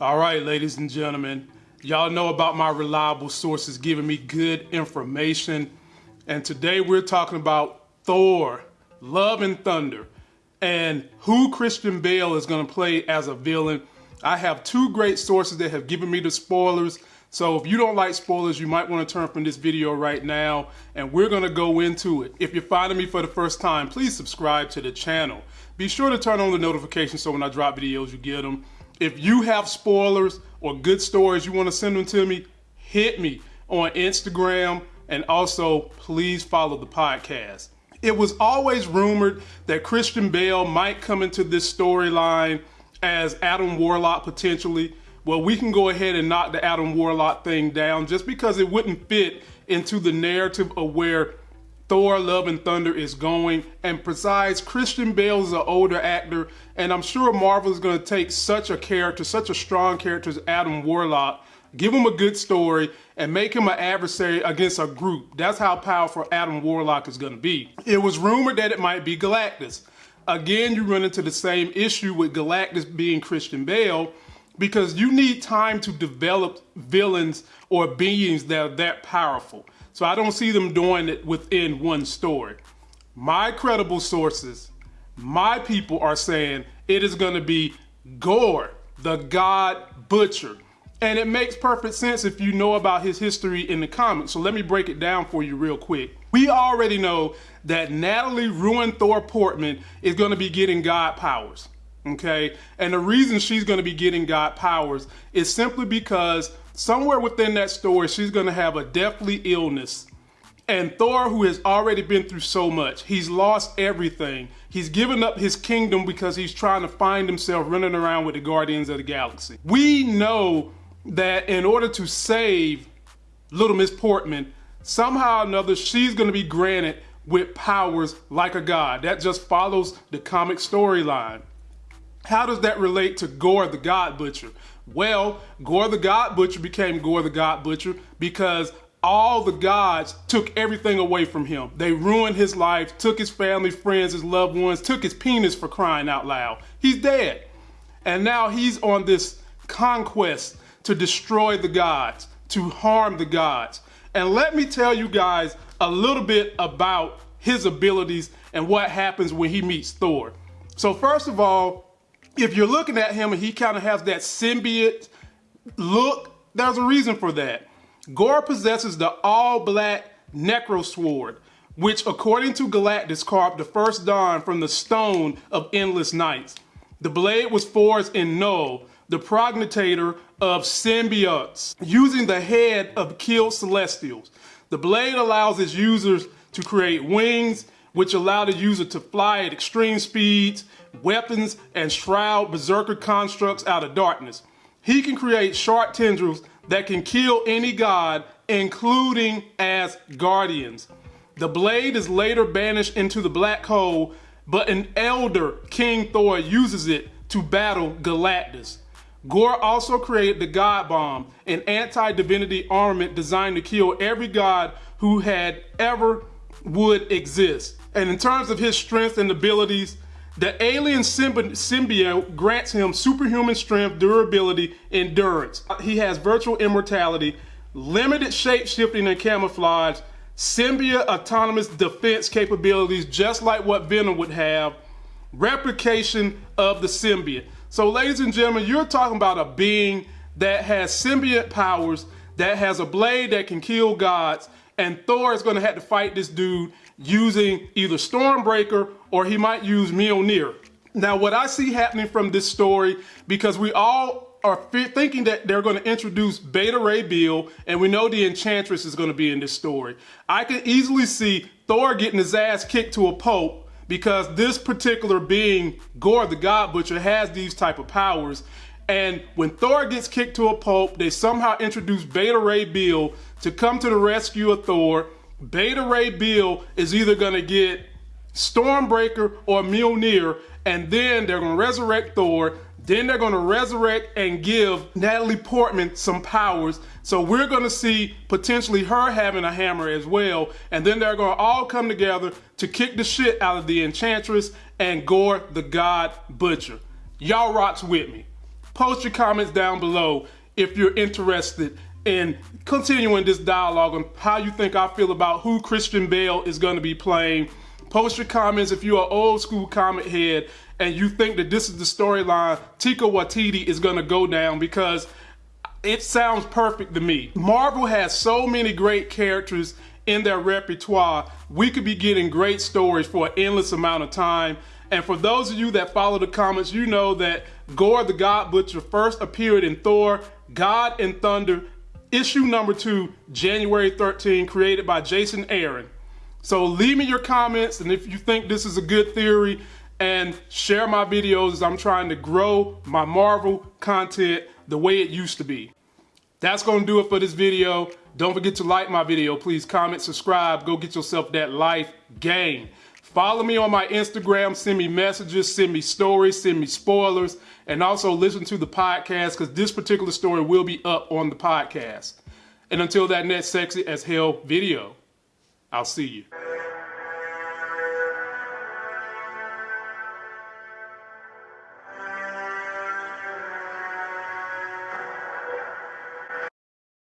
All right, ladies and gentlemen, y'all know about my reliable sources giving me good information. And today we're talking about Thor, Love and Thunder, and who Christian Bale is going to play as a villain. I have two great sources that have given me the spoilers. So if you don't like spoilers, you might want to turn from this video right now and we're going to go into it. If you're finding me for the first time, please subscribe to the channel. Be sure to turn on the notifications so when I drop videos, you get them. If you have spoilers or good stories you want to send them to me, hit me on Instagram and also please follow the podcast. It was always rumored that Christian Bale might come into this storyline as Adam Warlock potentially. Well, we can go ahead and knock the Adam Warlock thing down just because it wouldn't fit into the narrative of where Thor Love and Thunder is going. And besides, Christian Bale is an older actor, and I'm sure Marvel is going to take such a character, such a strong character as Adam Warlock, give him a good story, and make him an adversary against a group. That's how powerful Adam Warlock is going to be. It was rumored that it might be Galactus. Again, you run into the same issue with Galactus being Christian Bale because you need time to develop villains or beings that are that powerful. So I don't see them doing it within one story. My credible sources, my people are saying it is going to be Gorr, the God Butcher. And it makes perfect sense if you know about his history in the comics. So let me break it down for you real quick. We already know that Natalie Ruin Thor Portman is going to be getting God powers. Okay. And the reason she's going to be getting God powers is simply because somewhere within that story, she's going to have a deathly illness. And Thor, who has already been through so much, he's lost everything. He's given up his kingdom because he's trying to find himself running around with the Guardians of the Galaxy. We know that in order to save Little Miss Portman, somehow or another, she's going to be granted with powers like a god. That just follows the comic storyline. How does that relate to Gorr the God Butcher? Well, Gorr the God Butcher became Gorr the God Butcher because all the gods took everything away from him. They ruined his life, took his family, friends, his loved ones, took his penis for crying out loud. He's dead. And now he's on this conquest to destroy the gods, to harm the gods. And let me tell you guys a little bit about his abilities and what happens when he meets Thor. So first of all, if you're looking at him and he kind of has that symbiote look, there's a reason for that. Gorr possesses the all-black Necro Sword, which according to Galactus carved the first dawn from the stone of endless nights. The blade was forged in Knull, the progenitor of symbiotes, using the head of killed celestials. The blade allows its users to create wings, which allow the user to fly at extreme speeds, weapons, and shroud berserker constructs out of darkness. He can create sharp tendrils that can kill any god, including as guardians. The blade is later banished into the black hole, but an elder, King Thor, uses it to battle Galactus. Gorr also created the God Bomb, an anti-divinity armament designed to kill every god who had ever would exist. And in terms of his strength and abilities, the alien symbiote grants him superhuman strength, durability, endurance. Uh, he has virtual immortality, limited shape-shifting and camouflage, symbiote autonomous defense capabilities, just like what Venom would have, replication of the symbiote. So ladies and gentlemen, you're talking about a being that has symbiote powers, that has a blade that can kill gods, and Thor is gonna have to fight this dude using either Stormbreaker or he might use Mjolnir. Now, what I see happening from this story, because we all are thinking that they're going to introduce Beta Ray Bill, and we know the Enchantress is going to be in this story. I can easily see Thor getting his ass kicked to a pulp because this particular being, Gorr the God Butcher, has these type of powers. And when Thor gets kicked to a pulp, they somehow introduce Beta Ray Bill to come to the rescue of Thor Beta Ray Bill is either going to get Stormbreaker or Mjolnir, and then they're going to resurrect Thor. Then they're going to resurrect and give Natalie Portman some powers. So we're going to see potentially her having a hammer as well. And then they're going to all come together to kick the shit out of the Enchantress and Gorr the God Butcher. Y'all rocks with me. Post your comments down below if you're interested in continuing this dialogue on how you think I feel about who Christian Bale is going to be playing. Post your comments if you're an old school comic head and you think that this is the storyline Taika Waititi is going to go down because it sounds perfect to me. Marvel has so many great characters in their repertoire. We could be getting great stories for an endless amount of time. And for those of you that follow the comments, you know that Gorr the God Butcher first appeared in Thor, God and Thunder, issue number two, January 13, created by Jason Aaron. So leave me your comments, and if you think this is a good theory, and share my videos as I'm trying to grow my Marvel content the way it used to be. That's going to do it for this video. Don't forget to like my video. Please comment, subscribe. Go get yourself that life game. Follow me on my Instagram. Send me messages, send me stories, send me spoilers, and also listen to the podcast because this particular story will be up on the podcast. And until that next sexy as hell video, I'll see you.